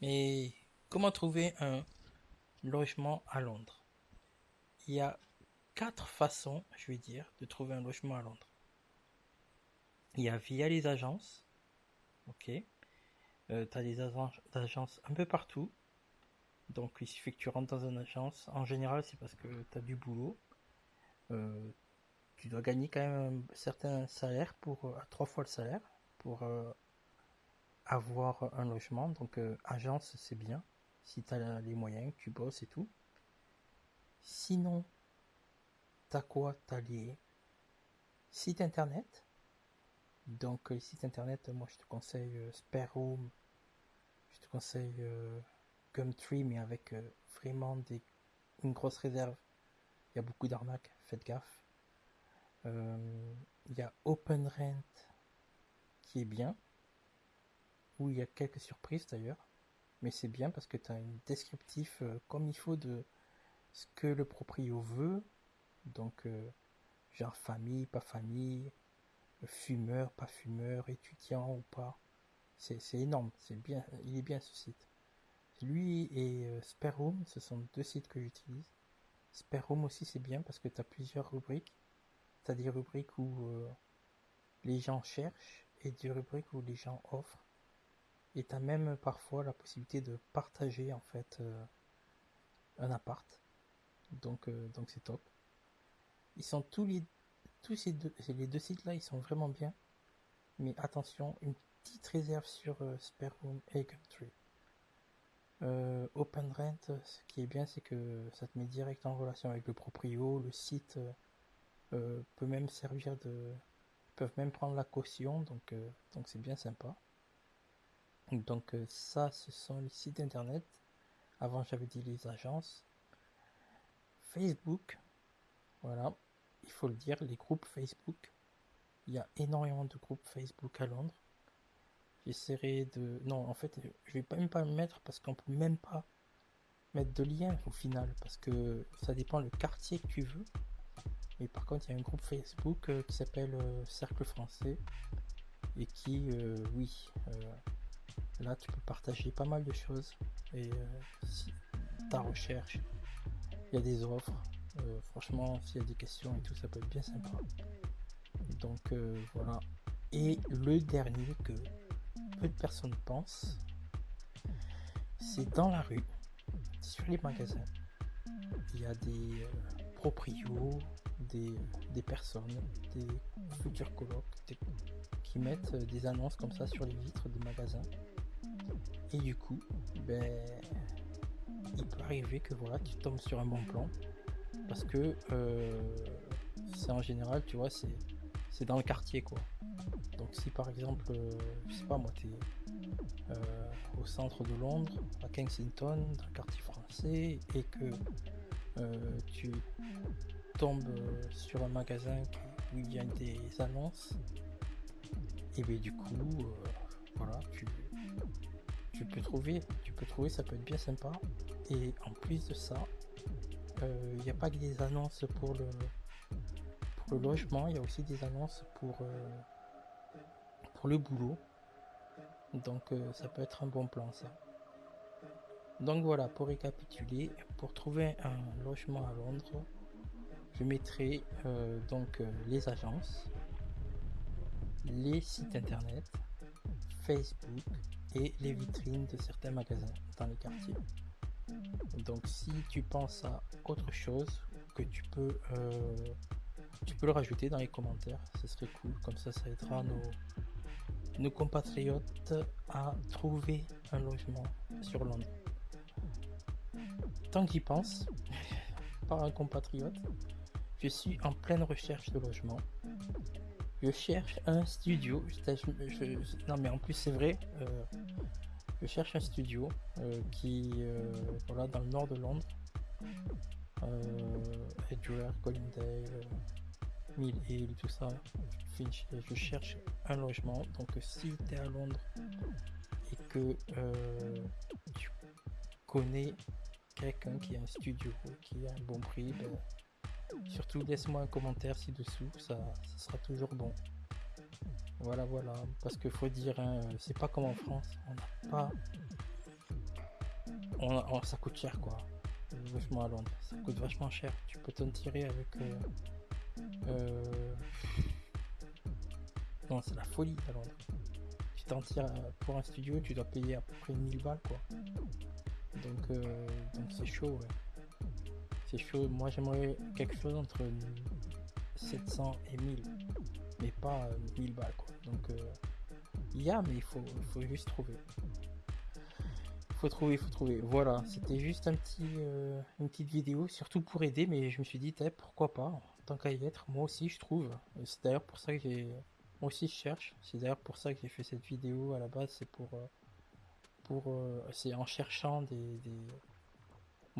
Mais comment trouver un logement à Londres? Il y a quatre façons, je vais dire, de trouver un logement à Londres. Il y a via les agences. Ok? Euh, tu as des agences un peu partout. Donc il suffit que tu rentres dans une agence. En général, c'est parce que tu as du boulot. Euh, tu dois gagner quand même un certain salaire pour euh, trois fois le salaire pour avoir un logement. Donc agence, c'est bien. Si tu as les moyens, tu bosses et tout. Sinon, t'as quoi? T'as les sites internet. Donc les sites internet, moi je te conseille Spare Room, je te conseille Gumtree, mais avec euh, vraiment une grosse réserve. Il y a beaucoup d'arnaques, faites gaffe. Euh, il y a OpenRent qui est bien, où il y a quelques surprises d'ailleurs, mais c'est bien parce que tu as un descriptif euh, comme il faut de ce que le proprio veut, donc genre famille, pas famille, fumeur, pas fumeur, étudiant ou pas. C'est énorme, c'est bien, il est bien ce site. Lui et euh, Sperroom, ce sont deux sites que j'utilise. Sperroom aussi c'est bien parce que tu as plusieurs rubriques. Tu as des rubriques où euh, les gens cherchent et des rubriques où les gens offrent. Et tu as même parfois la possibilité de partager en fait euh, un appart. Donc donc c'est top. Ils sont tous les tous ces deux les deux sites là, ils sont vraiment bien. Mais attention, une petite réserve sur Sperroom et Gumtree. Euh, OpenRent, ce qui est bien, c'est que ça te met direct en relation avec le proprio. Le site euh, peut même servir de. Peuvent même prendre la caution, donc euh, donc c'est bien sympa. Donc ça, ce sont les sites internet. Avant, j'avais dit les agences. Facebook, voilà, il faut le dire, les groupes Facebook. Il y a énormément de groupes Facebook à Londres. J'essaierai de... Non, en fait, je vais même pas me mettre parce qu'on peut même pas mettre de lien au final parce que ça dépend le quartier que tu veux. Mais par contre, il y a un groupe Facebook euh, qui s'appelle euh, Cercle Français et qui, euh, oui, là tu peux partager pas mal de choses et si ta recherche, il y a des offres. franchement, s'il y a des questions et tout, ça peut être bien sympa. Donc voilà. Et le dernier que peu de personnes pensent, c'est dans la rue, sur les magasins. Il y a des euh, proprios, des, personnes, des futurs colocs qui mettent euh, des annonces comme ça sur les vitres des magasins. Et du coup, ben, il peut arriver que voilà, tu tombes sur un bon plan. Parce que euh, c'est en général, tu vois, c'est dans le quartier quoi. Donc si par exemple, euh, je sais pas moi, tu es euh, au centre de Londres, à Kensington, dans le quartier français, et que euh, tu tombes sur un magasin où il y a des annonces, et bien du coup, voilà, tu, tu peux trouver, tu peux trouver, ça peut être bien sympa. Et en plus de ça, il n'y a pas que des annonces pour le, pour le logement, il y a aussi des annonces pour le boulot. Donc euh, ça peut être un bon plan ça. Donc voilà, pour récapituler, pour trouver un logement à Londres, je mettrai euh, donc euh, les agences, les sites internet, Facebook et les vitrines de certains magasins dans les quartiers. Donc si tu penses à autre chose que tu peux tu peux le rajouter dans les commentaires, ce serait cool, comme ça ça aidera nos, nos compatriotes à trouver un logement sur Londres. Tant qu'il pense, par un compatriote, je suis en pleine recherche de logement. Je cherche un studio. non mais en plus c'est vrai. Euh, je cherche un studio euh, qui euh, voilà dans le nord de Londres. Edgware, Colindale, Mill Hill, tout ça je cherche un logement. Donc si tu es à Londres et que euh, tu connais quelqu'un qui a un studio, qui a un bon prix, ben, surtout laisse-moi un commentaire ci-dessous, ça, sera toujours bon. Voilà, voilà. Parce qu'il faut dire, hein, c'est pas comme en France, on n'a pas on, on- ça coûte cher quoi. Le logement à Londres, ça coûte vachement cher. Tu peux t'en tirer avec. euh, euh, Non, c'est la folie à Londres. Tu t'en tires euh, pour un studio, tu dois payer à peu près 1000 balles quoi. Donc euh, donc c'est chaud. C'est chaud. Moi j'aimerais quelque chose entre 700 et 1000, mais pas euh, 1000 balles quoi. Donc euh, il y a, mais il faut, faut juste trouver. Faut trouver, faut trouver. Voilà, c'était juste un petit, euh, une petite vidéo, surtout pour aider, mais je me suis dit, pourquoi pas, tant qu'à y être, moi aussi je trouve. C'est d'ailleurs pour ça que j'ai, moi aussi je cherche. C'est d'ailleurs pour ça que j'ai fait cette vidéo à la base, c'est pour, euh, pour, euh, c'est en cherchant des-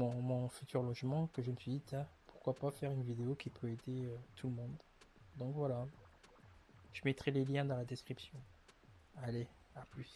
mon, futur logement que je me suis dit, pourquoi pas faire une vidéo qui peut aider euh, tout le monde. Donc voilà, je mettrai les liens dans la description. Allez, à plus.